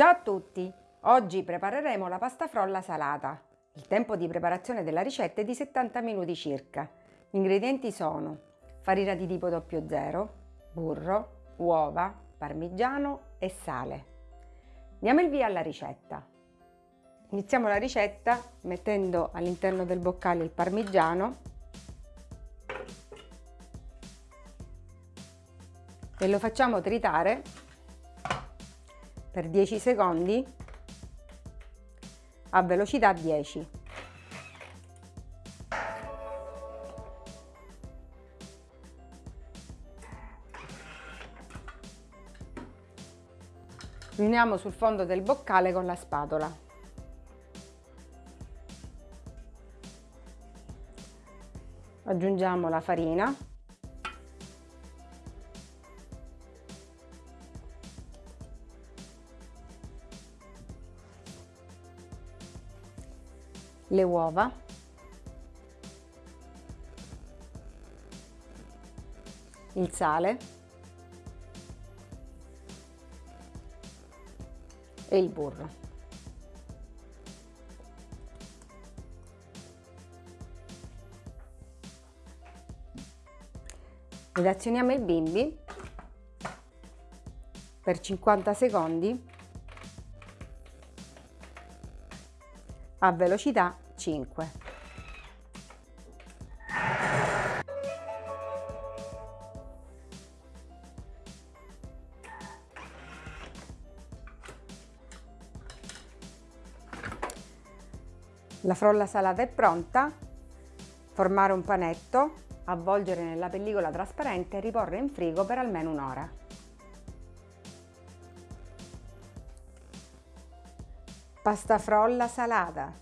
Ciao a tutti! Oggi prepareremo la pasta frolla salata. Il tempo di preparazione della ricetta è di 70 minuti circa. Gli ingredienti sono farina di tipo 00, burro, uova, parmigiano e sale. Diamo il via alla ricetta. Iniziamo la ricetta mettendo all'interno del boccale il parmigiano e lo facciamo tritare per 10 secondi a velocità 10. Riuniamo sul fondo del boccale con la spatola. Aggiungiamo la farina le uova. Il sale. E il burro. Ed azioniamo il bimbi per 50 secondi a velocità 5. La frolla salata è pronta, formare un panetto, avvolgere nella pellicola trasparente e riporre in frigo per almeno un'ora. Pasta frolla salata,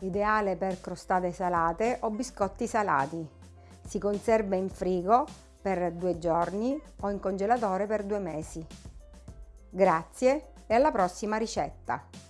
ideale per crostate salate o biscotti salati. Si conserva in frigo per due giorni o in congelatore per due mesi. Grazie e alla prossima ricetta!